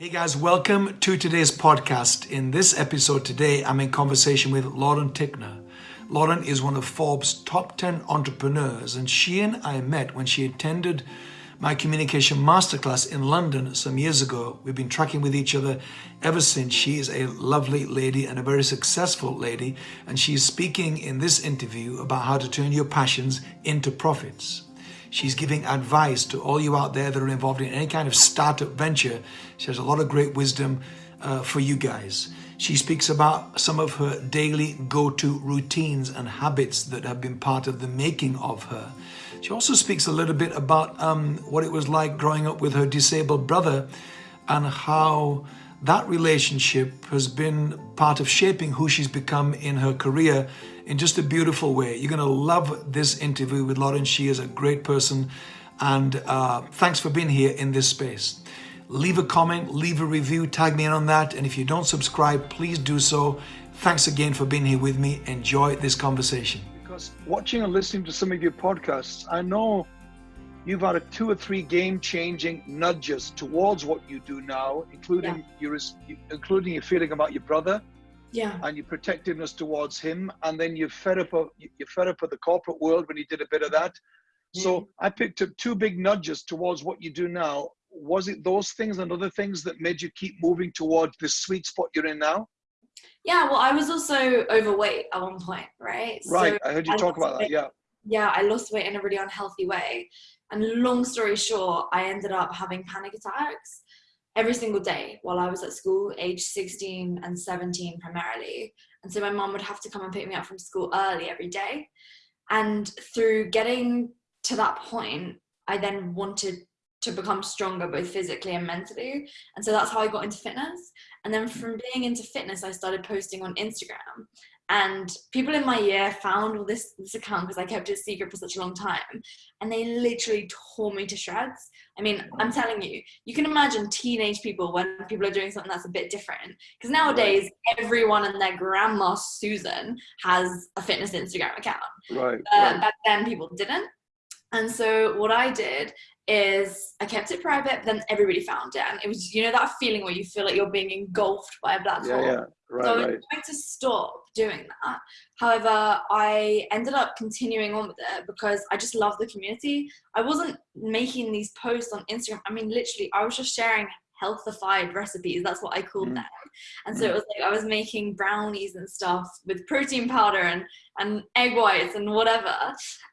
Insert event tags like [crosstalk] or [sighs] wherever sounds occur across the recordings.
Hey guys, welcome to today's podcast. In this episode today, I'm in conversation with Lauren Tickner. Lauren is one of Forbes' top 10 entrepreneurs, and she and I met when she attended my communication masterclass in London some years ago. We've been tracking with each other ever since. She is a lovely lady and a very successful lady, and she's speaking in this interview about how to turn your passions into profits. She's giving advice to all you out there that are involved in any kind of startup venture. She has a lot of great wisdom uh, for you guys. She speaks about some of her daily go-to routines and habits that have been part of the making of her. She also speaks a little bit about um, what it was like growing up with her disabled brother and how that relationship has been part of shaping who she's become in her career in just a beautiful way. You're going to love this interview with Lauren. She is a great person. And uh, thanks for being here in this space. Leave a comment, leave a review, tag me in on that. And if you don't subscribe, please do so. Thanks again for being here with me. Enjoy this conversation. Because watching and listening to some of your podcasts, I know you've had a two or three game-changing nudges towards what you do now, including yeah. your including your feeling about your brother, yeah, and your protectiveness towards him, and then you're fed up of you're fed up with the corporate world when you did a bit of that. Mm. So I picked up two big nudges towards what you do now. Was it those things and other things that made you keep moving towards the sweet spot you're in now? Yeah, well, I was also overweight at one point, right? Right, so I heard you I talk about that. Yeah. Yeah, I lost weight in a really unhealthy way. And long story short, I ended up having panic attacks every single day while I was at school, age 16 and 17 primarily. And so my mom would have to come and pick me up from school early every day. And through getting to that point, I then wanted to become stronger both physically and mentally. And so that's how I got into fitness. And then from being into fitness, I started posting on Instagram and people in my year found all this, this account because I kept it secret for such a long time and they literally tore me to shreds. I mean, I'm telling you, you can imagine teenage people when people are doing something that's a bit different because nowadays everyone and their grandma Susan has a fitness Instagram account. Right, uh, right. Back then people didn't. And so what I did is I kept it private, but then everybody found it. And it was, you know, that feeling where you feel like you're being engulfed by a black yeah, hole. Yeah, right, so I was right. trying to stop doing that. However, I ended up continuing on with it because I just love the community. I wasn't making these posts on Instagram. I mean, literally, I was just sharing healthified recipes. That's what I called mm. them. And so it was like I was making brownies and stuff with protein powder and, and egg whites and whatever.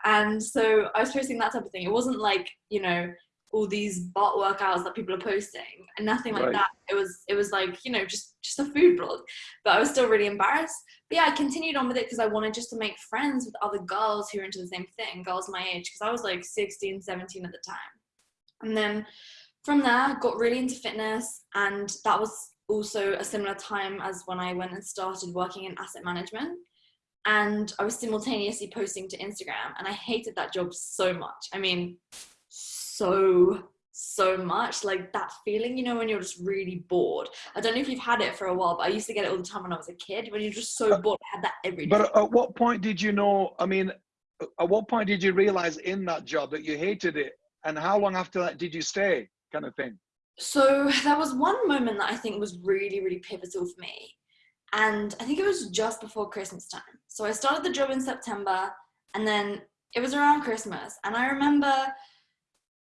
And so I was posting that type of thing. It wasn't like, you know, all these butt workouts that people are posting and nothing like right. that. It was it was like, you know, just just a food blog. But I was still really embarrassed. But yeah, I continued on with it because I wanted just to make friends with other girls who were into the same thing, girls my age, because I was like 16, 17 at the time. And then from there, got really into fitness, and that was also a similar time as when I went and started working in asset management. And I was simultaneously posting to Instagram, and I hated that job so much. I mean, so so much like that feeling you know when you're just really bored i don't know if you've had it for a while but i used to get it all the time when i was a kid when you're just so uh, bored i had that every day but at what point did you know i mean at what point did you realize in that job that you hated it and how long after that did you stay kind of thing? So [laughs] there was one moment that I think was really, really pivotal for me. And I think it was just before Christmas time. So I started the job in September and then it was around Christmas. And I remember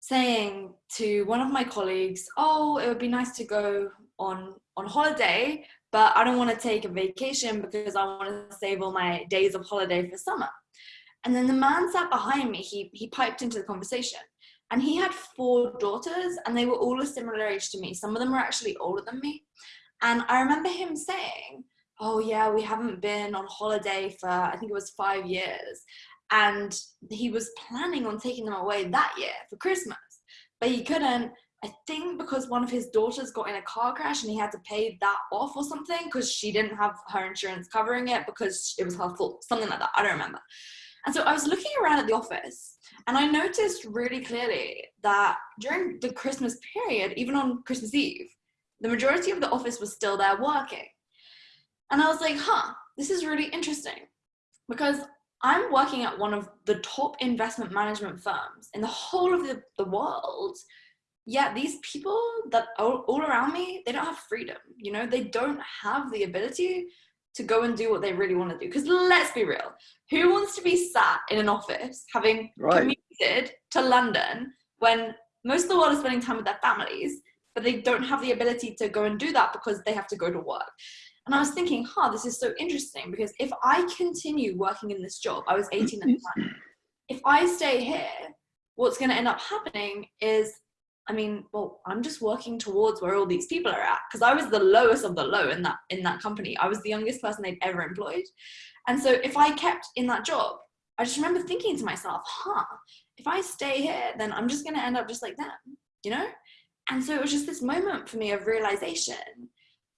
saying to one of my colleagues, oh, it would be nice to go on, on holiday, but I don't want to take a vacation because I want to save all my days of holiday for summer. And then the man sat behind me, he, he piped into the conversation and he had four daughters and they were all a similar age to me. Some of them were actually older than me. And I remember him saying, oh yeah, we haven't been on holiday for, I think it was five years. And he was planning on taking them away that year for Christmas, but he couldn't. I think because one of his daughters got in a car crash and he had to pay that off or something because she didn't have her insurance covering it because it was her fault, something like that. I don't remember. And so I was looking around at the office and I noticed really clearly that during the Christmas period, even on Christmas Eve, the majority of the office was still there working. And I was like, huh, this is really interesting because I'm working at one of the top investment management firms in the whole of the, the world. yeah, these people that are all around me, they don't have freedom. You know, they don't have the ability to go and do what they really want to do. Because let's be real, who wants to be sat in an office having right. commuted to London when most of the world is spending time with their families, but they don't have the ability to go and do that because they have to go to work? And I was thinking, huh, this is so interesting because if I continue working in this job, I was 18 at the mm-hmm. time, if I stay here, what's going to end up happening is I mean, well, I'm just working towards where all these people are at because I was the lowest of the low in that in that company. I was the youngest person they'd ever employed. And so if I kept in that job, I just remember thinking to myself, huh, if I stay here, then I'm just going to end up just like them, you know? And so it was just this moment for me of realization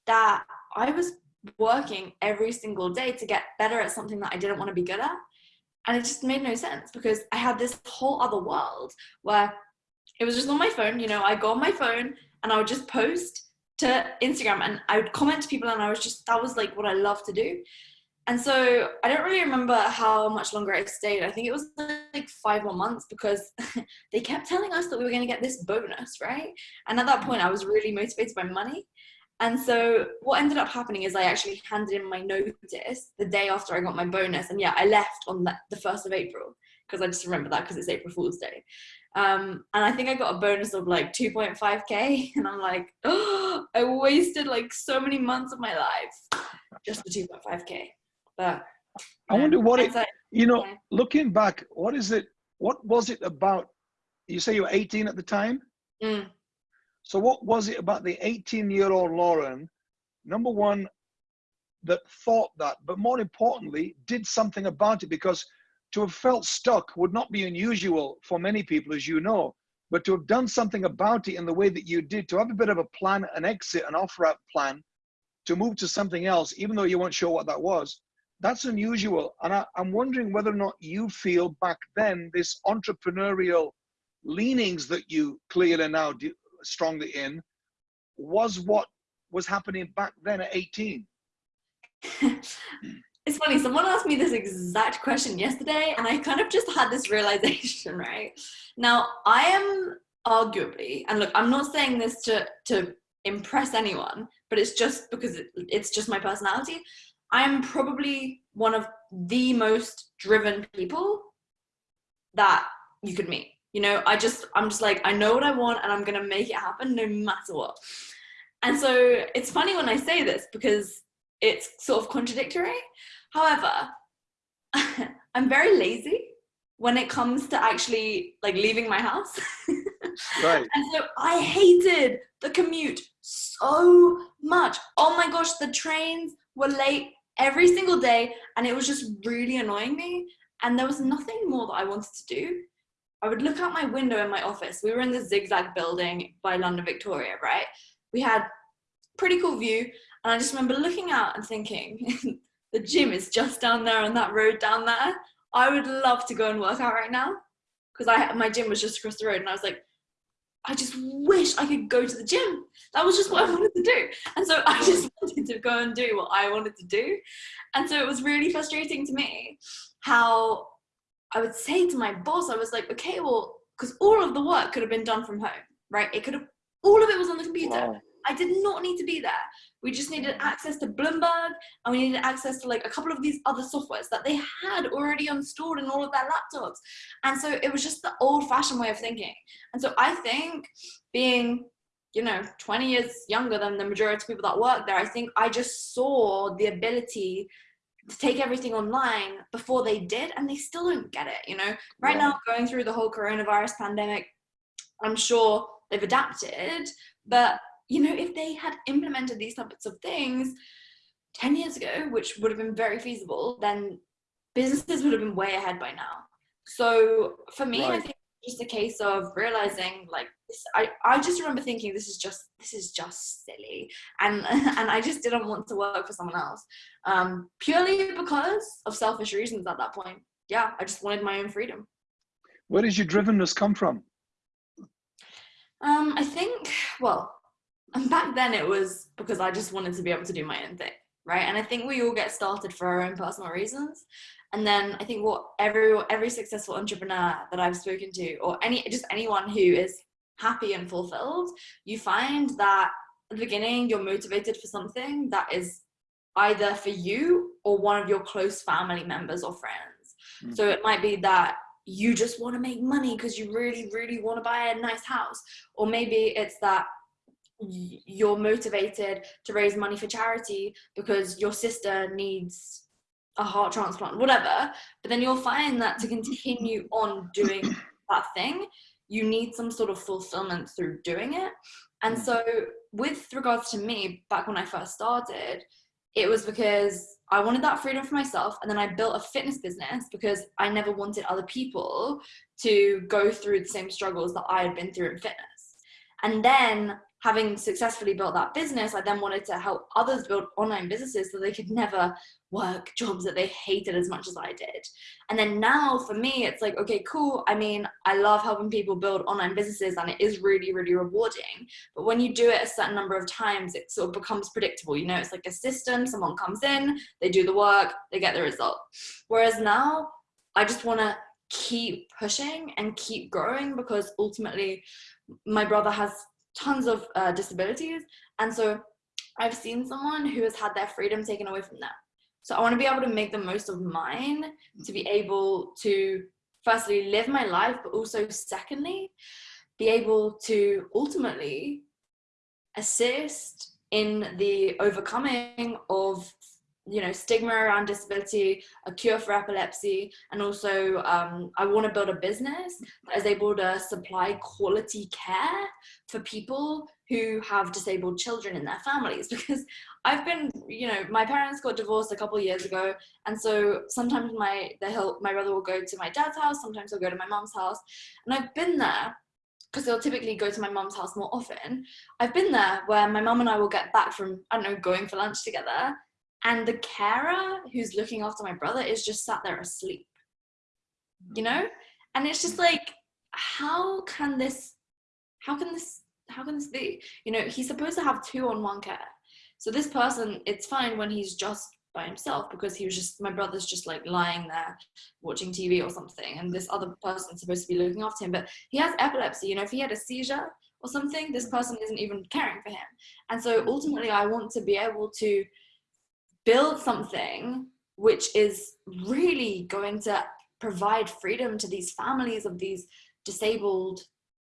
that I was working every single day to get better at something that I didn't want to be good at. And it just made no sense because I had this whole other world where it was just on my phone, you know, I go on my phone and I would just post to Instagram and I would comment to people and I was just, that was like what I love to do. And so I don't really remember how much longer I stayed. I think it was like five more months because [laughs] they kept telling us that we were going to get this bonus, right? And at that point, I was really motivated by money. And so what ended up happening is I actually handed in my notice the day after I got my bonus. And yeah, I left on the, the 1st of April because I just remember that because it's April Fool's Day. Um, and I think I got a bonus of like 2.5k, [laughs] and I'm like, oh, [gasps] I wasted like so many months of my life just for 2.5k. But I wonder what it, you know, looking back, what is it? What was it about? You say you were 18 at the time. Mm. So what was it about the 18 year old Lauren? Number one, that thought that, but more importantly, did something about it because to have felt stuck would not be unusual for many people, as you know, but to have done something about it in the way that you did, to have a bit of a plan, an exit, an offer out plan, to move to something else, even though you weren't sure what that was, that's unusual. And I, am wondering whether or not you feel back then this entrepreneurial leanings that you clearly now strongly in was what was happening back then at 18. [laughs] it's funny, someone asked me this exact question yesterday, and I kind of just had this realization, [laughs] right? Now, I am arguably, and look, I'm not saying this to, to impress anyone, but it's just because it, it's just my personality. I'm probably one of the most driven people that you could meet. You know, I just, I'm just like, I know what I want and I'm going to make it happen no matter what. And so it's funny when I say this because it's sort of contradictory However, [laughs] I'm very lazy when it comes to actually like leaving my house. [laughs] right. And so I hated the commute so much. Oh my gosh, the trains were late every single day and it was just really annoying me. And there was nothing more that I wanted to do. I would look out my window in my office. We were in the zigzag building by London Victoria, right? We had pretty cool view. And I just remember looking out and thinking, [laughs] the gym is just down there on that road down there. I would love to go and work out right now because I my gym was just across the road and I was like, I just wish I could go to the gym. That was just what I wanted to do. And so I just [laughs] wanted to go and do what I wanted to do. And so it was really frustrating to me how I would say to my boss, I was like, okay, well, because all of the work could have been done from home, right? It could have, all of it was on the computer. Wow. I did not need to be there. We just needed access to Bloomberg and we needed access to like a couple of these other softwares that they had already installed in all of their laptops. And so it was just the old fashioned way of thinking. And so I think being, you know, 20 years younger than the majority of people that work there, I think I just saw the ability take everything online before they did and they still don't get it you know right yeah. now going through the whole coronavirus pandemic i'm sure they've adapted but you know, if they had implemented these types of things 10 years ago, which would have been very feasible, then businesses would have been way ahead by now. So for me, right. I think it's just a case of realizing like this, I, I just remember thinking this is just this is just silly and [laughs] and I just didn't want to work for someone else um, purely because of selfish reasons at that point yeah I just wanted my own freedom where does your drivenness come from um, I think well and [laughs] back then it was because I just wanted to be able to do my own thing, right? And I think we all get started for our own personal reasons. And then I think what every every successful entrepreneur that I've spoken to, or any just anyone who is happy and fulfilled, you find that at the beginning you're motivated for something that is either for you or one of your close family members or friends. Mm-hmm. So it might be that you just want to make money because you really, really want to buy a nice house. Or maybe it's that you're motivated to raise money for charity because your sister needs a heart transplant, whatever. But then you'll find that to continue on doing that thing, you need some sort of fulfillment through doing it. And mm. so, with regards to me, back when I first started, it was because I wanted that freedom for myself. And then I built a fitness business because I never wanted other people to go through the same struggles that I had been through in fitness. And then having successfully built that business, I then wanted to help others build online businesses so they could never work jobs that they hated as much as I did. And then now for me, it's like, okay, cool. I mean, I love helping people build online businesses and it is really, really rewarding. But when you do it a certain number of times, it sort of becomes predictable. You know, it's like a system, someone comes in, they do the work, they get the result. Whereas now, I just want to keep pushing and keep growing because ultimately my brother has tons of uh, disabilities. And so I've seen someone who has had their freedom taken away from them. So I want to be able to make the most of mine to be able to firstly live my life, but also secondly, be able to ultimately assist in the overcoming of you know stigma around disability a cure for epilepsy and also um, i want to build a business that is able to supply quality care for people who have disabled children in their families [laughs] because i've been you know my parents got divorced a couple years ago and so sometimes my the my brother will go to my dad's house sometimes he'll go to my mom's house and i've been there because they'll typically go to my mom's house more often. I've been there where my mom and I will get back from, I don't know, going for lunch together and the carer who's looking after my brother is just sat there asleep you know? Mm. And it's just like how can this how can this how can this be? You know he's supposed to have two on one care. So this person it's fine when he's just by himself because he was just my brother's just like lying there watching tv or something and this other person's supposed to be looking after him but he has epilepsy you know if he had a seizure or something this person isn't even caring for him. And so ultimately i want to be able to build something which is really going to provide freedom to these families of these disabled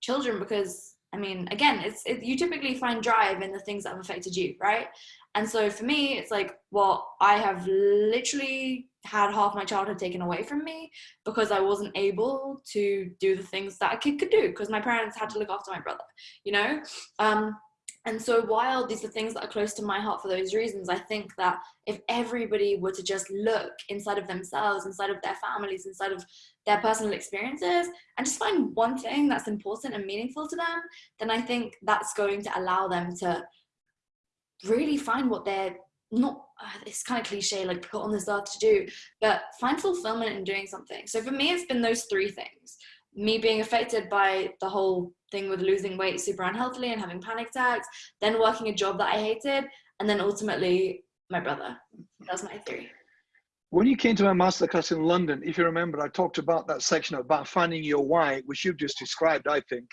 children because I mean, again, it's it, you typically find drive in the things that have affected you, right? And so for me, it's like, well, I have literally had half my childhood taken away from me because I wasn't able to do the things that a kid could do because my parents had to look after my brother, you know. Um, and so while these are things that are close to my heart for those reasons, I think that if everybody were to just look inside of themselves, inside of their families, inside of their personal experiences, and just find one thing that's important and meaningful to them, then I think that's going to allow them to really find what they're not uh, it's kind of cliche like put on this earth to do but find fulfillment in doing something. So for me it's been those three things me being affected by the whole thing with losing weight super unhealthily and having panic attacks, then working a job that I hated, and then ultimately my brother. That's my theory. When you came to my masterclass in London, if you remember, I talked about that section about finding your why, which you've just described, I think.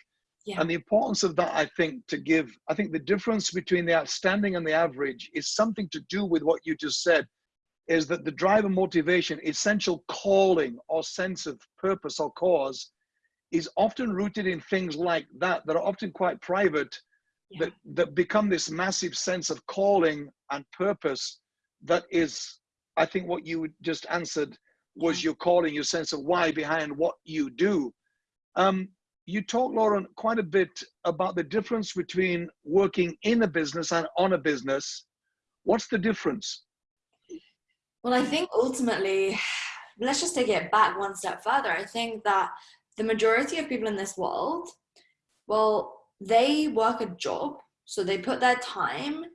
Yeah. And the importance of that, I think, to give, I think the difference between the outstanding and the average is something to do with what you just said, is that the driver motivation, essential calling or sense of purpose or cause is often rooted in things like that that are often quite private yeah. that that become this massive sense of calling and purpose that is i think what you just answered was yeah. your calling your sense of why behind what you do um, you talk lauren quite a bit about the difference between working in a business and on a business what's the difference well i think ultimately let's just take it back one step further i think that the majority of people in this world, well, they work a job, so they put their time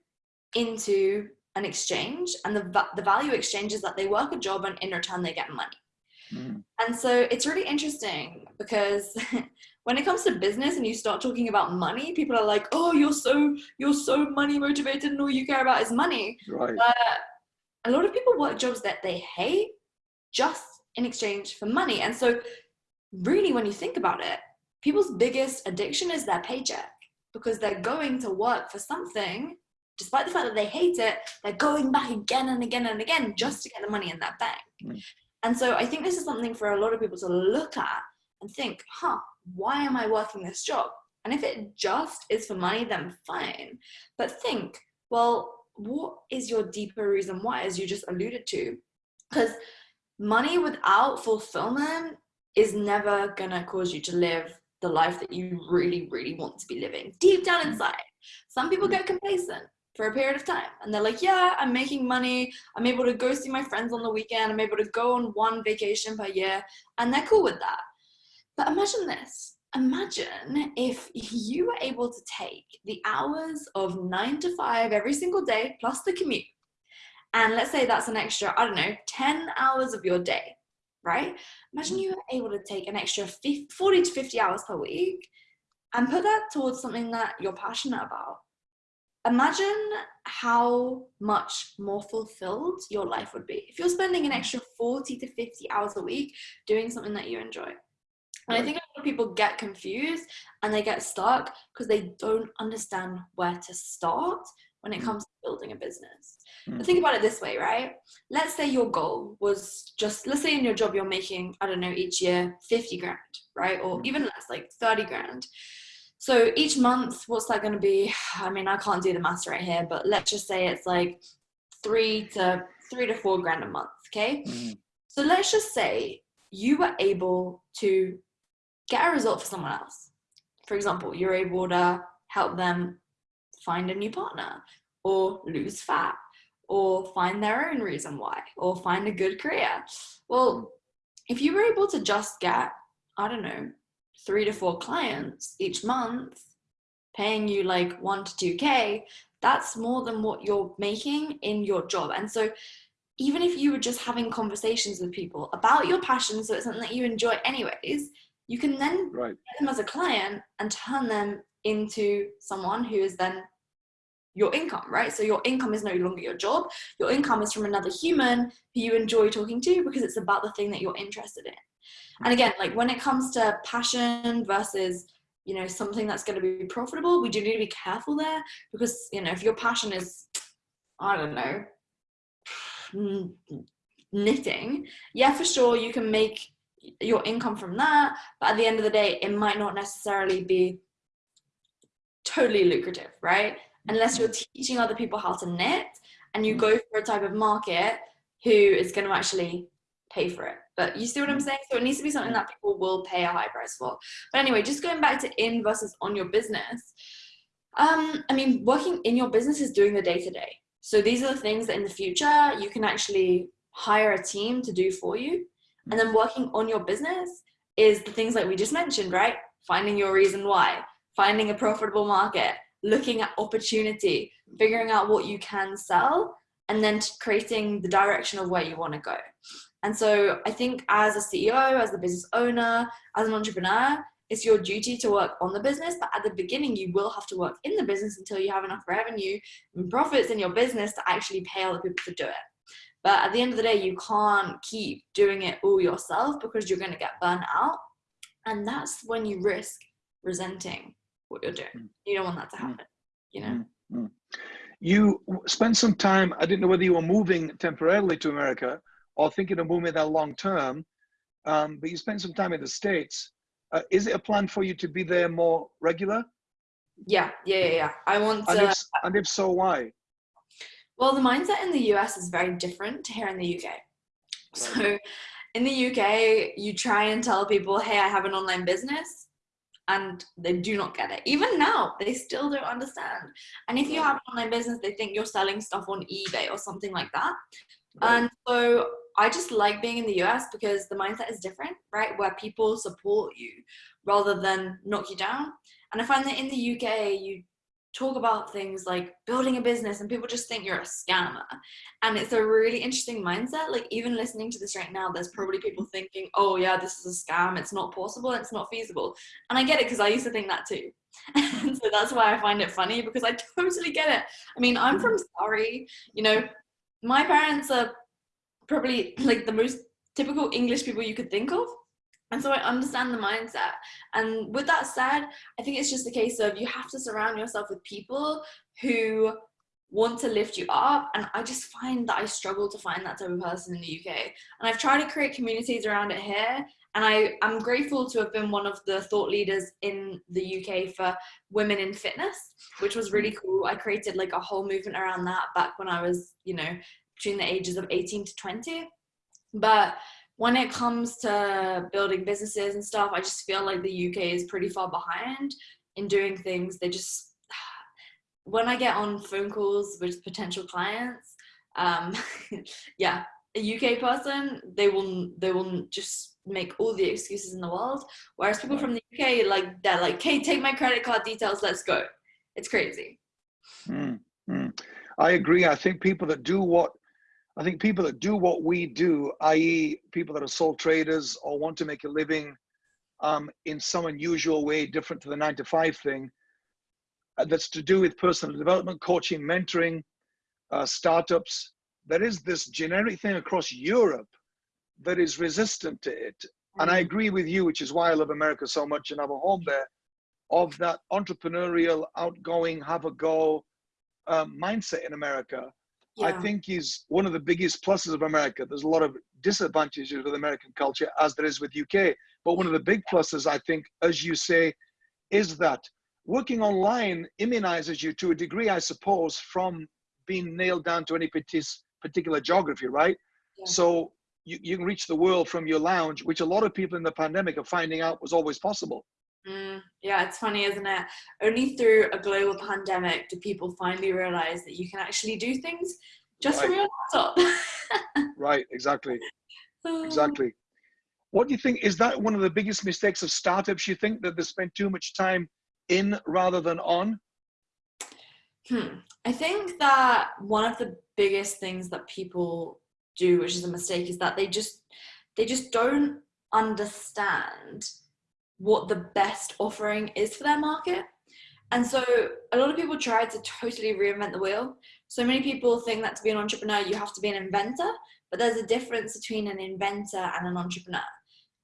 into an exchange, and the, the value exchange is that they work a job and in return they get money. Mm. And so it's really interesting because [laughs] when it comes to business and you start talking about money, people are like, "Oh, you're so you're so money motivated, and all you care about is money." Right. But a lot of people work jobs that they hate just in exchange for money, and so really when you think about it people's biggest addiction is their paycheck because they're going to work for something. Despite the fact that they hate it they're going back again and again and again just to get the money in that bank. Mm. and so i think this is something for a lot of people to look at and think huh why am i working this job? And if it just is for money then fine. But think well what is your deeper reason why as you just alluded to? Because money without fulfillment is never gonna cause you to live the life that you really, really want to be living deep down mm. inside. Some people get complacent for a period of time and they're like, yeah, I'm making money. I'm able to go see my friends on the weekend. I'm able to go on one vacation per year and they're cool with that. But imagine this. Imagine if you were able to take the hours of nine to five every single day plus the commute. And let's say that's an extra, I don't know, 10 hours of your day right? Imagine mm. you were able to take an extra 50, 40 to 50 hours per week and put that towards something that you're passionate about. Imagine how much more fulfilled your life would be if you're spending an extra 40 to 50 hours a week doing something that you enjoy. And I think a lot of people get confused and they get stuck because they don't understand where to start when it mm. comes to building a business. Mm. Think about it this way, right? Let's say your goal was just, let's say in your job you're making, I don't know, each year 50 grand, right? Or mm. even less, like 30 grand. So each month, what's that going to be? [sighs] I mean, I can't do the maths right here, but let's just say it's like three to three to four grand a month. Okay. Mm. So let's just say you were able to get a result for someone else. For example, you're able to help them find a new partner or lose fat or find their own reason why or find a good career. Well, if you were able to just get, I don't know, three to four clients each month, paying you like one to 2K, that's more than what you're making in your job. And so even if you were just having conversations with people about your passion, so it's something that you enjoy anyways, you can then right. get them as a client and turn them into someone who is then your income, right? So your income is no longer your job. Your income is from another human who you enjoy talking to because it's about the thing that you're interested in. And again, like when it comes to passion versus, you know, something that's going to be profitable, we do need to be careful there because, you know, if your passion is, I don't know, [sighs] knitting, yeah, for sure, you can make your income from that. But at the end of the day, it might not necessarily be totally lucrative, right? Unless you're teaching other people how to knit and you mm. go for a type of market who is going to actually pay for it. But you see what I'm mm. saying? So it needs to be something that people will pay a high price for. But anyway, just going back to in versus on your business. Um, I mean, working in your business is doing the day to day. So these are the things that in the future you can actually hire a team to do for you. And then working on your business is the things like we just mentioned, right? Finding your reason why, finding a profitable market, looking at opportunity, figuring out what you can sell, and then creating the direction of where you want to go. And so I think as a CEO, as a business owner, as an entrepreneur, it's your duty to work on the business, but at the beginning, you will have to work in the business until you have enough revenue and profits in your business to actually pay other people to do it. But at the end of the day, you can't keep doing it all yourself because you're going to get burnt out. And that's when you risk resenting what you're doing. Mm. You don't want that to happen, you know? Mm. You spent some time, I didn't know whether you were moving temporarily to America or thinking of moving there long term, um, but you spent some time in the States. Uh, is it a plan for you to be there more regular? Yeah, yeah, yeah. yeah. I want to. And if, and if so, why? Well, the mindset in the US is very different to here in the UK. Right. So in the UK, you try and tell people, hey, I have an online business and they do not get it. Even now, they still don't understand. And if you have an online business, they think you're selling stuff on eBay or something like that. Right. And so I just like being in the US because the mindset is different, right? Where people support you rather than knock you down. And I find that in the UK, you talk about things like building a business and people just think you're a scammer. And it's a really interesting mindset like even listening to this right now there's probably people thinking oh yeah this is a scam it's not possible it's not feasible. And i get it because i used to think that too. [laughs] And so that's why i find it funny because i [laughs] totally get it. I mean i'm from surrey you know my parents are probably like the most typical english people you could think of And so I understand the mindset. And with that said, I think it's just a case of you have to surround yourself with people who want to lift you up. And I just find that I struggle to find that type of person in the UK. And I've tried to create communities around it here. And I, I'm grateful to have been one of the thought leaders in the UK for women in fitness, which was really mm. cool. I created like a whole movement around that back when I was, you know, between the ages of 18 to 20. But when it comes to building businesses and stuff, I just feel like the UK is pretty far behind in doing things. They just, [sighs] when I get on phone calls with potential clients, um, [laughs] yeah, a UK person, they will they will just make all the excuses in the world. Whereas people from the UK, like they're like, "Hey, take my credit card details, let's go." It's crazy. Mm, mm. I agree. I think people that do what I think people that do what we do, i.e., people that are sole traders or want to make a living um, in some unusual way, different to the nine to five thing, uh, that's to do with personal development, coaching, mentoring, uh, startups. There is this generic thing across Europe that is resistant to it. And I mm. agree with you, which is why I love America so much and have a home there, of that entrepreneurial, outgoing, have a go um, mindset in America yeah. I think is one of the biggest pluses of America. There's a lot of disadvantages with American culture, as there is with UK. But one of the big pluses, I think, as you say, is that working online immunizes you to a degree, I suppose, from being nailed down to any particular geography, right? Yeah. So you, you can reach the world from your lounge, which a lot of people in the pandemic are finding out was always possible. Mm, yeah, it's funny, isn't it? Only through a global pandemic do people finally realize that you can actually do things just right. from your laptop. [laughs] right, exactly. Exactly. What do you think? Is that one of the biggest mistakes of startups? You think that they spend too much time in rather than on? Hmm. I think that one of the biggest things that people do, which is a mistake, is that they just they just don't understand what the best offering is for their market. And so a lot of people try to totally reinvent the wheel. So many people think that to be an entrepreneur, you have to be an inventor, but there's a difference between an inventor and an entrepreneur.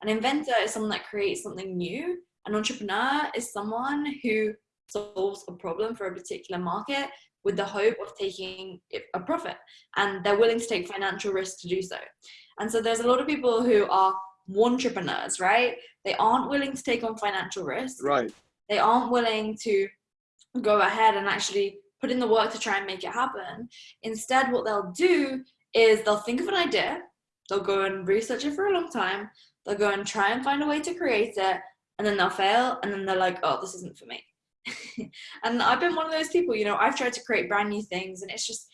An inventor is someone that creates something new. An entrepreneur is someone who solves a problem for a particular market with the hope of taking a profit and they're willing to take financial risk to do so. And so there's a lot of people who are entrepreneurs, right? They aren't willing to take on financial risk. Right. They aren't willing to go ahead and actually put in the work to try and make it happen. Instead, what they'll do is they'll think of an idea, they'll go and research it for a long time, they'll go and try and find a way to create it, and then they'll fail, and then they're like, oh, this isn't for me. [laughs] and I've been one of those people, you know, I've tried to create brand new things, and it's just,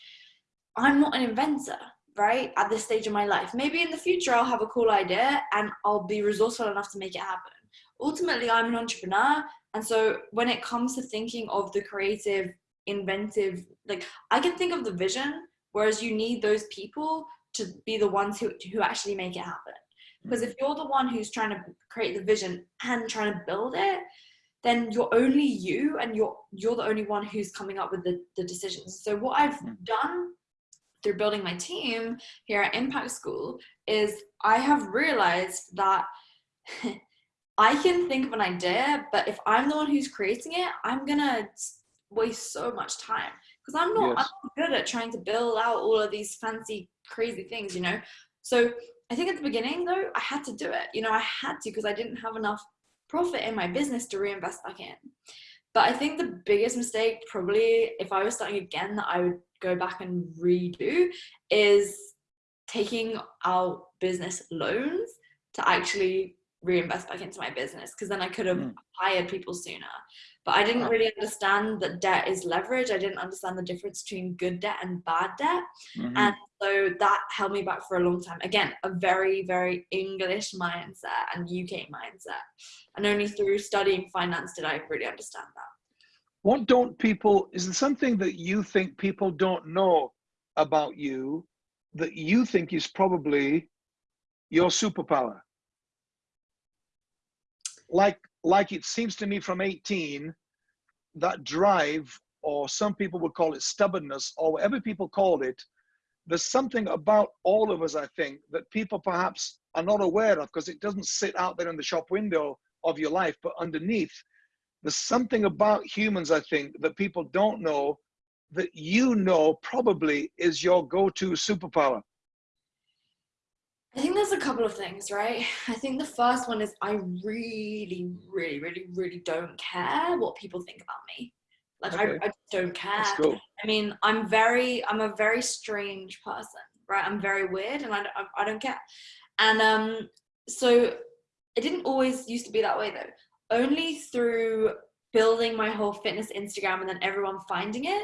I'm not an inventor right at this stage of my life. Maybe in the future i'll have a cool idea and i'll be resourceful enough to make it happen. Ultimately i'm an entrepreneur and so when it comes to thinking of the creative inventive like i can think of the vision whereas you need those people to be the ones who, who actually make it happen. Because if you're the one who's trying to create the vision and trying to build it then you're only you and you're you're the only one who's coming up with the, the decisions. So what i've hmm. done through building my team here at Impact School is I have realized that [laughs] I can think of an idea, but if I'm the one who's creating it, I'm gonna waste so much time because I'm not yes. I'm not good at trying to build out all of these fancy, crazy things, you know. So I think at the beginning though, I had to do it. You know, I had to because I didn't have enough profit in my business to reinvest back in. But I think the biggest mistake, probably, if I was starting again, that I would go back and redo is taking out business loans to actually reinvest back into my business because then I could have mm. hired people sooner. But I didn't really understand that debt is leverage. I didn't understand the difference between good debt and bad debt. Mm-hmm. And so that held me back for a long time. Again, a very, very English mindset and UK mindset. And only through studying finance did I really understand that. What don't people, is there something that you think people don't know about you that you think is probably your superpower? Like, like it seems to me from 18, that drive, or some people would call it stubbornness, or whatever people call it, there's something about all of us, I think, that people perhaps are not aware of because it doesn't sit out there in the shop window of your life, but underneath, there's something about humans, I think, that people don't know that you know probably is your go-to superpower. I think there's a couple of things, right? I think the first one is I really, really, really, really don't care what people think about me. Like okay. I, I don't care. Cool. I mean, I'm very, I'm a very strange person, right? I'm very weird, and I, I, I don't care. And um, so it didn't always used to be that way though. Only through building my whole fitness Instagram and then everyone finding it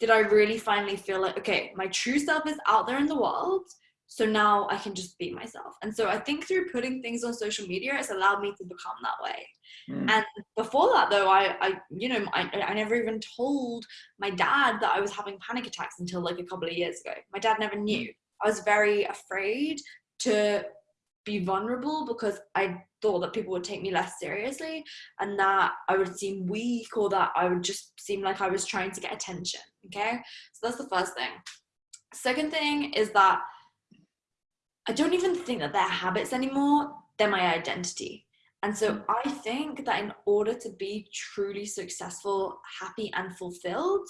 did I really finally feel like, okay, my true self is out there in the world so now I can just be myself. And so I think through putting things on social media, it's allowed me to become that way. Mm. And before that, though, I, I you know, I, I never even told my dad that I was having panic attacks until like a couple of years ago. My dad never knew. Mm. I was very afraid to be vulnerable because I thought that people would take me less seriously and that I would seem weak or that I would just seem like I was trying to get attention. Okay. So that's the first thing. Second thing is that I don't even think that they're habits anymore. They're my identity. And so mm. I think that in order to be truly successful, happy, and fulfilled,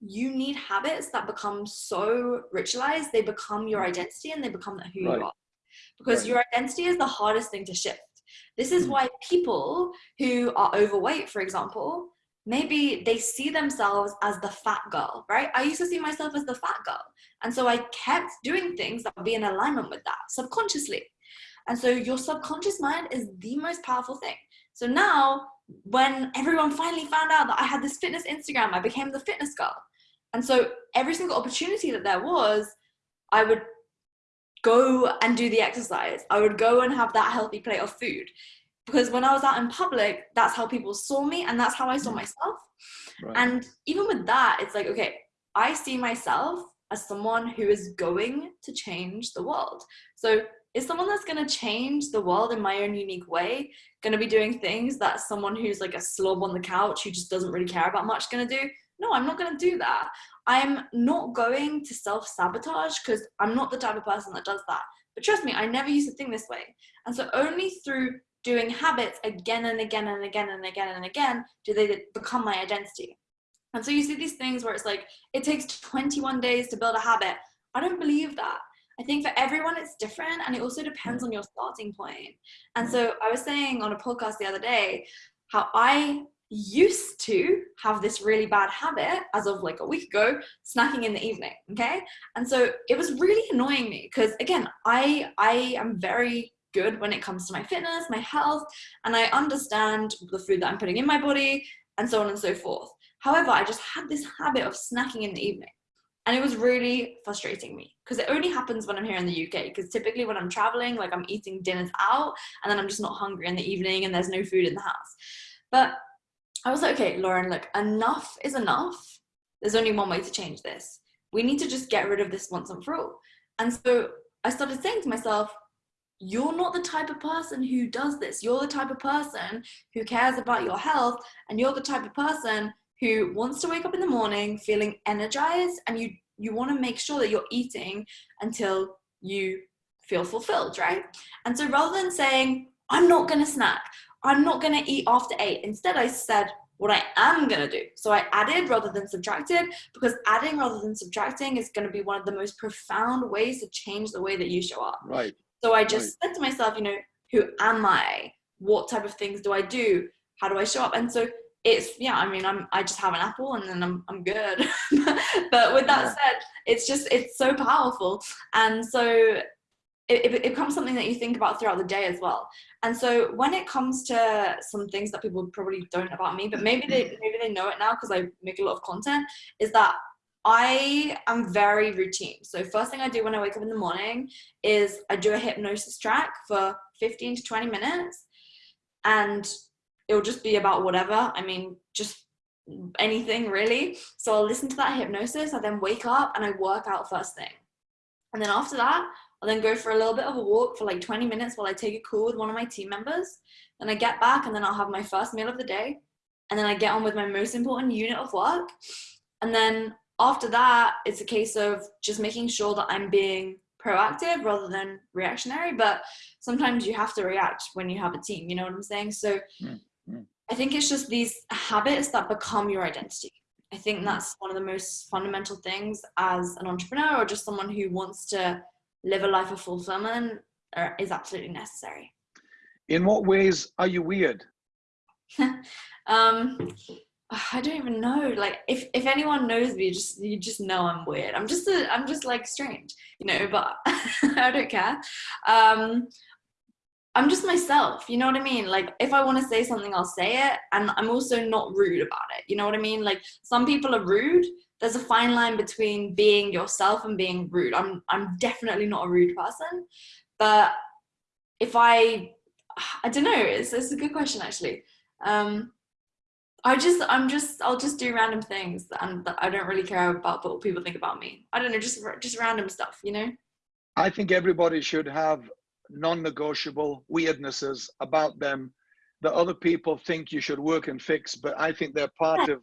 you need habits that become so ritualized, they become your mm. identity and they become who right. you are. Because right. your identity is the hardest thing to shift. This is mm. why people who are overweight, for example, maybe they see themselves as the fat girl, right? I used to see myself as the fat girl. And so I kept doing things that would be in alignment with that subconsciously. And so your subconscious mind is the most powerful thing. So now, when everyone finally found out that I had this fitness Instagram, I became the fitness girl. And so every single opportunity that there was, I would go and do the exercise. I would go and have that healthy plate of food because when I was out in public, that's how people saw me and that's how I saw mm. myself. Right. And even with that, it's like, okay, I see myself as someone who is going to change the world. So is someone that's going to change the world in my own unique way going to be doing things that someone who's like a slob on the couch who just doesn't really care about much going to do? No, I'm not going to do that. I'm not going to self sabotage because I'm not the type of person that does that. But trust me, I never used to think this way. And so only through doing habits again and again and again and again and again do they become my identity. And so you see these things where it's like, it takes 21 days to build a habit. I don't believe that. I think for everyone it's different and it also depends on your starting point. And so I was saying on a podcast the other day how I used to have this really bad habit as of like a week ago snacking in the evening okay and so it was really annoying me because again i i am very good when it comes to my fitness, my health, and I understand the food that I'm putting in my body and so on and so forth. However, I just had this habit of snacking in the evening. And it was really frustrating me because it only happens when I'm here in the UK. Because typically, when I'm traveling, like I'm eating dinners out and then I'm just not hungry in the evening and there's no food in the house. But I was like, okay, Lauren, look, enough is enough. There's only one way to change this. We need to just get rid of this once and for all. And so I started saying to myself, you're not the type of person who does this. You're the type of person who cares about your health, and you're the type of person who wants to wake up in the morning feeling energized, and you you want to make sure that you're eating until you feel fulfilled, right? And so rather than saying, I'm not going to snack, I'm not going to eat after eight, instead I said, what I am going to do. So I added rather than subtracted because adding rather than subtracting is going to be one of the most profound ways to change the way that you show up. Right. So I just right. said to myself, you know, who am I? What type of things do I do? How do I show up? And so it's yeah, I mean, I'm I just have an apple and then I'm I'm good. [laughs] but with that yeah. said, it's just it's so powerful, and so it, it, becomes something that you think about throughout the day as well. And so when it comes to some things that people probably don't about me, but maybe they mm. maybe they know it now because I make a lot of content, is that I am very routine. So first thing I do when I wake up in the morning is I do a hypnosis track for 15 to 20 minutes and it'll just be about whatever. I mean, just anything really. So I'll listen to that hypnosis. I then wake up and I work out first thing. And then after that, I'll then go for a little bit of a walk for like 20 minutes while I take a call with one of my team members. Then I get back and then I'll have my first meal of the day. And then I get on with my most important unit of work. And then after that, it's a case of just making sure that I'm being proactive rather than reactionary. But sometimes you have to react when you have a team, you know what I'm saying? So mm-hmm. I think it's just these habits that become your identity. I think mm. that's one of the most fundamental things as an entrepreneur or just someone who wants to live a life of fulfillment is absolutely necessary. In what ways are you weird? [laughs] um, I don't even know. Like, if if anyone knows me, just you just know I'm weird. I'm just a, I'm just like strange, you know. But [laughs] I don't care. Um, I'm just myself. You know what I mean? Like, if I want to say something, I'll say it, and I'm also not rude about it. You know what I mean? Like, some people are rude. There's a fine line between being yourself and being rude. I'm I'm definitely not a rude person, but if I I don't know. It's it's a good question actually. Um, I just, I'm just, I'll just do random things, and I don't really care about what people think about me. I don't know, just just random stuff, you know. I think everybody should have non-negotiable weirdnesses about them that other people think you should work and fix, but I think they're part of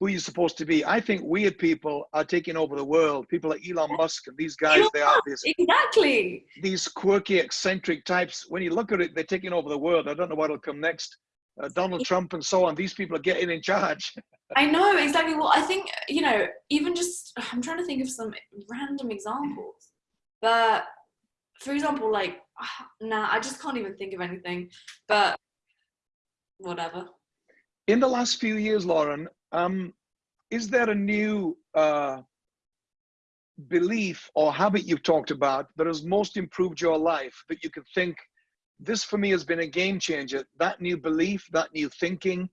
who you're supposed to be. I think weird people are taking over the world. People like Elon Musk and these guys, they are this exactly these quirky, eccentric types. When you look at it, they're taking over the world. I don't know what'll come next uh, Donald Trump and so on. These people are getting in charge. [laughs] I know exactly. Well, I think you know, even just I'm trying to think of some random examples, but for example, like [sighs] nah, I just can't even think of anything. But whatever. In the last few years, Lauren, um, is there a new uh, belief or habit you've talked about that has most improved your life that you could think this for me has been a game changer. That new belief, that new thinking,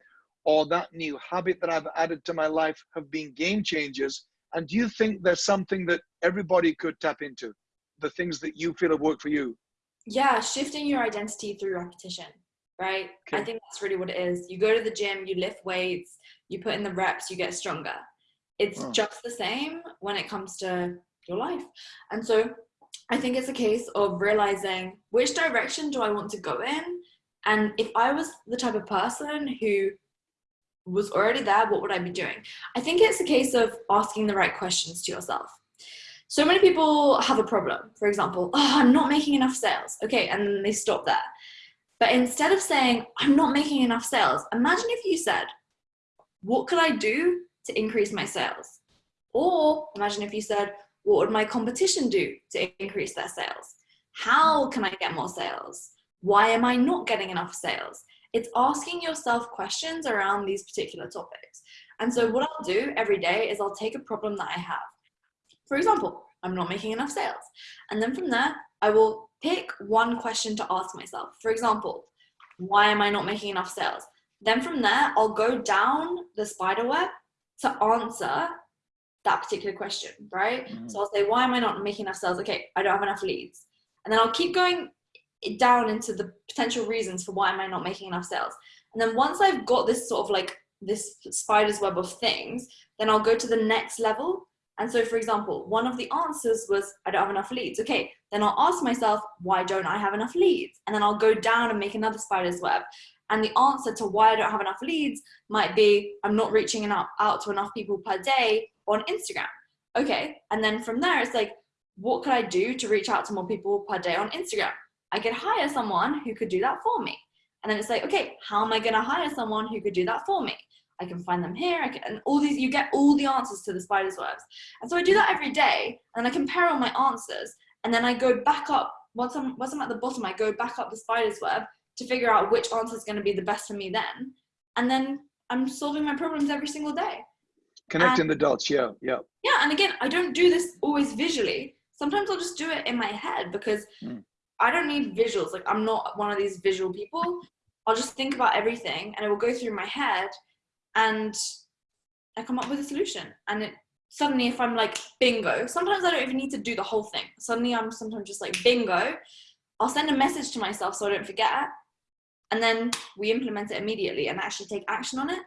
or that new habit that I've added to my life have been game changers. And do you think there's something that everybody could tap into? The things that you feel have worked for you? Yeah, shifting your identity through repetition, right? Okay. I think that's really what it is. You go to the gym, you lift weights, you put in the reps, you get stronger. It's oh. just the same when it comes to your life. And so I think it's a case of realizing which direction do I want to go in? And if I was the type of person who was already there, what would I be doing? I think it's a case of asking the right questions to yourself. So many people have a problem. For example, oh, I'm not making enough sales. Okay, and they stop there. But instead of saying, I'm not making enough sales, imagine if you said, what could I do to increase my sales? Or imagine if you said, what would my competition do to increase their sales? How can I get more sales? Why am I not getting enough sales? It's asking yourself questions around these particular topics. And so what I'll do every day is I'll take a problem that I have. For example, I'm not making enough sales. And then from there, I will pick one question to ask myself. For example, why am I not making enough sales? Then from there, I'll go down the spider web to answer that particular question, right? Mm-hmm. So I'll say, why am I not making enough sales? Okay, I don't have enough leads. And then I'll keep going down into the potential reasons for why am I not making enough sales. And then once I've got this sort of like this spider's web of things, then I'll go to the next level. And so, for example, one of the answers was, I don't have enough leads. Okay, then I'll ask myself, why don't I have enough leads? And then I'll go down and make another spider's web. And the answer to why I don't have enough leads might be, I'm not reaching enough, out to enough people per day on Instagram. Okay. And then from there, it's like, what could I do to reach out to more people per day on Instagram? I could hire someone who could do that for me. And then it's like, okay, how am I going to hire someone who could do that for me? I can find them here. Can, and all these, you get all the answers to the spider's webs. And so I do that every day and I compare all my answers. And then I go back up, once I'm, once I'm at the bottom, I go back up the spider's web to figure out which answer is going to be the best for me then. And then I'm solving my problems every single day. Connecting and, the dots, yeah, yeah. Yeah, and again, I don't do this always visually. Sometimes I'll just do it in my head because mm. I don't need visuals. Like I'm not one of these visual people. I'll just think about everything and it will go through my head and I come up with a solution. And it suddenly if I'm like bingo, sometimes I don't even need to do the whole thing. Suddenly I'm sometimes just like bingo. I'll send a message to myself so I don't forget. And then we implement it immediately and actually take action on it.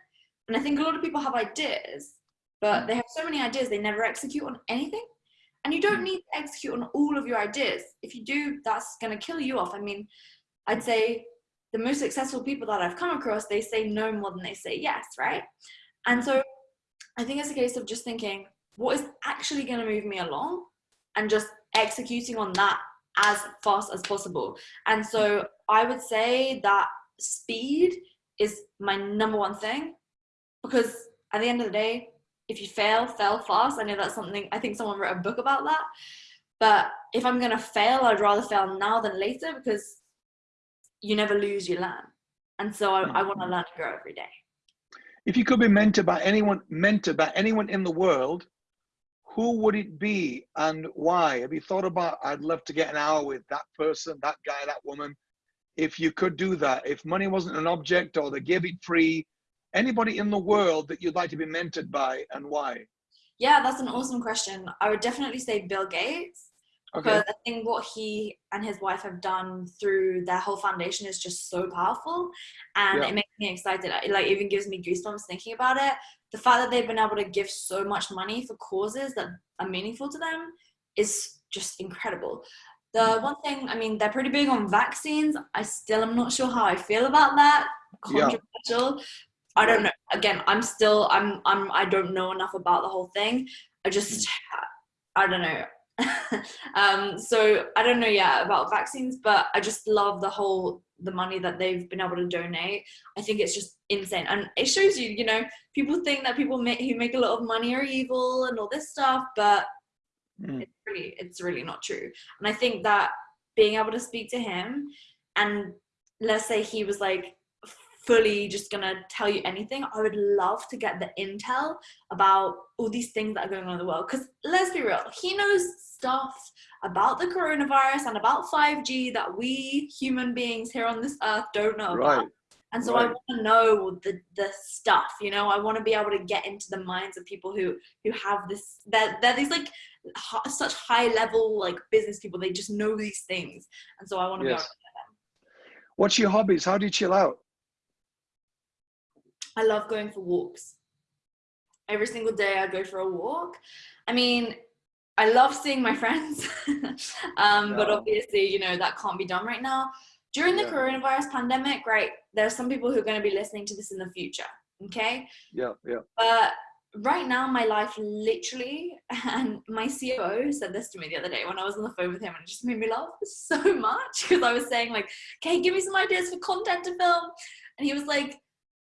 And I think a lot of people have ideas but they have so many ideas they never execute on anything. And you don't mm. need to execute on all of your ideas. If you do that's going to kill you off. I mean i'd say the most successful people that i've come across they say no more than they say yes right? And so i think it's a case of just thinking what is actually going to move me along? And just executing on that as fast as possible. And so I would say that speed is my number one thing because at the end of the day, if you fail, fail fast. I know that's something, I think someone wrote a book about that. But if I'm going to fail, I'd rather fail now than later because you never lose, you learn. And so I, I want to mm-hmm. learn and grow every day. If you could be mentored by anyone, mentored by anyone in the world, who would it be and why? Have you thought about, I'd love to get an hour with that person, that guy, that woman. If you could do that, if money wasn't an object or they gave it free, anybody in the world that you'd like to be mentored by and why? Yeah, that's an awesome question. I would definitely say Bill Gates. Okay. Because I think what he and his wife have done through their whole foundation is just so powerful, and yeah. it makes me excited. It like even gives me goosebumps thinking about it. The fact that they've been able to give so much money for causes that are meaningful to them is just incredible. The mm-hmm. one thing, I mean, they're pretty big on vaccines. I still am not sure how I feel about that. Controversial, yeah. I don't know. Again, I'm still I'm I'm I don't know enough about the whole thing. I just I don't know. [laughs] um, so I don't know yet about vaccines, but I just love the whole the money that they've been able to donate. I think it's just insane, and it shows you. You know, people think that people make, who make a lot of money are evil and all this stuff, but mm. it's really it's really not true. And I think that being able to speak to him, and let's say he was like fully just gonna tell you anything. I would love to get the intel about all these things that are going on in the world. Because let's be real, he knows stuff about the coronavirus and about 5G that we human beings here on this earth don't know right. about. And so right. I want to know the, the stuff, you know, I want to be able to get into the minds of people who, who have this, they're, they're these like such high level, like business people. They just know these things. And so I want to yes. be able to them. What's your hobbies? How do you chill out? I love going for walks. Every single day I go for a walk. I mean, I love seeing my [laughs] friends, um, yeah. but obviously, you know, that can't be done right now. During the yeah. coronavirus pandemic, right, there's some people who are going to be listening to this in the future, okay? Yeah, yeah. But right now, my life literally, [laughs] and my COO said this to me the other day when I was on the phone with him, and it just made me laugh [laughs] so much because I was saying, like, okay, give me some ideas for content to film. And he was like,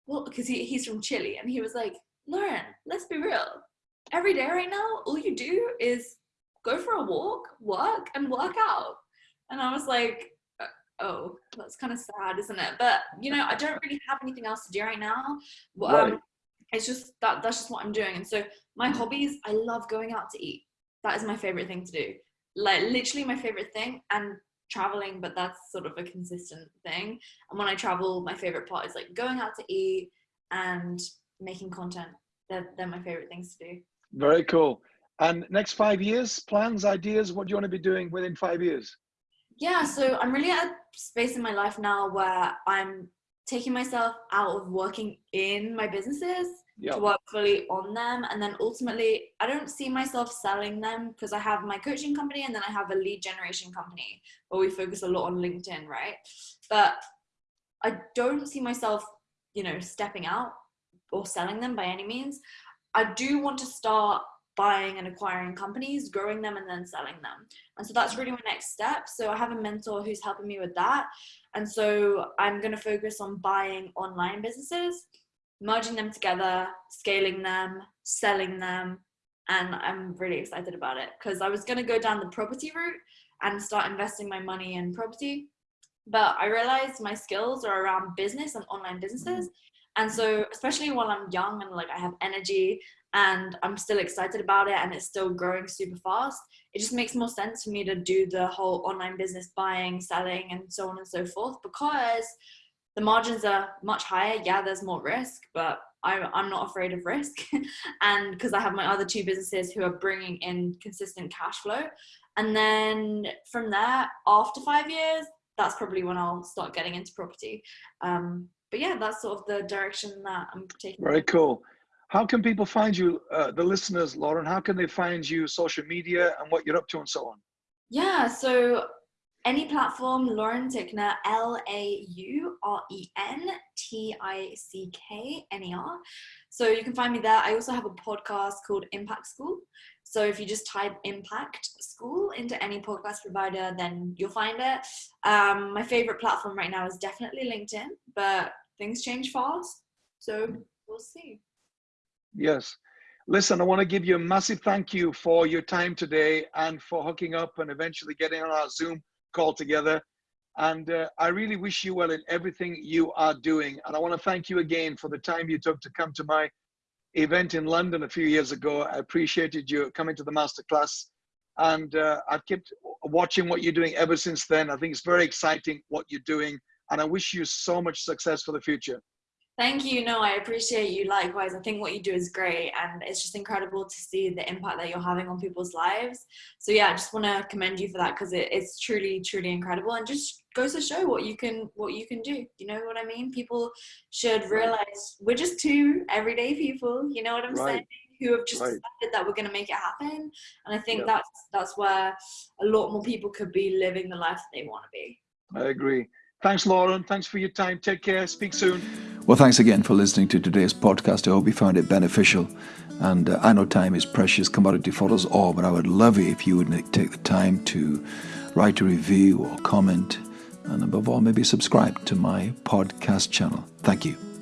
well, because he, he's from Chile, and he was like, Lauren, let's be real. Every day right now, all you do is go for a walk, work, and work out. And I was like, uh, oh, that's kind of sad, isn't it? But you know, I don't really have anything else to do right now. Um, right. It's just that that's just what I'm doing. And so my hobbies, I love going out to eat. That is my favorite thing to do. Like literally my favorite thing. And traveling, but that's sort of a consistent thing. And when I travel, my favorite part is like going out to eat and making content. They're, they're my favorite things to do. Very cool. And next five years, plans, ideas, what do you want to be doing within five years? Yeah, so I'm really at a space in my life now where I'm taking myself out of working in my businesses yep. to work fully on them. And then ultimately, I don't see myself selling them because I have my coaching company and then I have a lead generation company where we focus a lot on LinkedIn, right? But I don't see myself, you know, stepping out or selling them by any means. I do want to start buying and acquiring companies, growing them, and then selling them. And so that's really my next step. So I have a mentor who's helping me with that. And so I'm going to focus on buying online businesses, merging them together, scaling them, selling them. And I'm really excited about it because I was going to go down the property route and start investing my money in property. But I realized my skills are around business and online businesses. Mm-hmm. And so, especially while I'm young and like I have energy and I'm still excited about it and it's still growing super fast, it just makes more sense for me to do the whole online business buying, selling, and so on and so forth because the margins are much higher. Yeah, there's more risk, but I'm, I'm not afraid of risk. [laughs] and because I have my other two businesses who are bringing in consistent cash flow. And then from there, after five years, that's probably when I'll start getting into property. Um, but yeah, that's sort of the direction that I'm taking. Very cool. How can people find you, uh, the listeners, Lauren? How can they find you social media and what you're up to and so on? Yeah, so any platform, Lauren Tickner, L A U R E N T I C K N E R. So you can find me there. I also have a podcast called Impact School. So if you just type Impact School into any podcast provider, then you'll find it. Um, my favorite platform right now is definitely LinkedIn, but things change fast. So we'll see. Yes. Listen, I want to give you a massive thank you for your time today and for hooking up and eventually getting on our Zoom call together. And uh, I really wish you well in everything you are doing. And I want to thank you again for the time you took to come to my event in London a few years ago. I appreciated you coming to the masterclass. And uh, I've kept watching what you're doing ever since then. I think it's very exciting what you're doing. And I wish you so much success for the future. Thank you. No, I appreciate you likewise. I think what you do is great and it's just incredible to see the impact that you're having on people's lives. So yeah, I just want to commend you for that because it, it's truly, truly incredible and just goes to show what you can what you can do. You know what I mean? People should realize we're just two everyday people, you know what I'm right. saying? Who have just right. decided that we're gonna make it happen. And I think yeah. that's that's where a lot more people could be living the life that they want to be. I agree. Thanks, Lauren. Thanks for your time. Take care. Speak soon. Well, thanks again for listening to today's podcast. I hope you found it beneficial. And uh, I know time is precious commodity for us all, but I would love it if you would take the time to write a review or comment, and above all, maybe subscribe to my podcast channel. Thank you.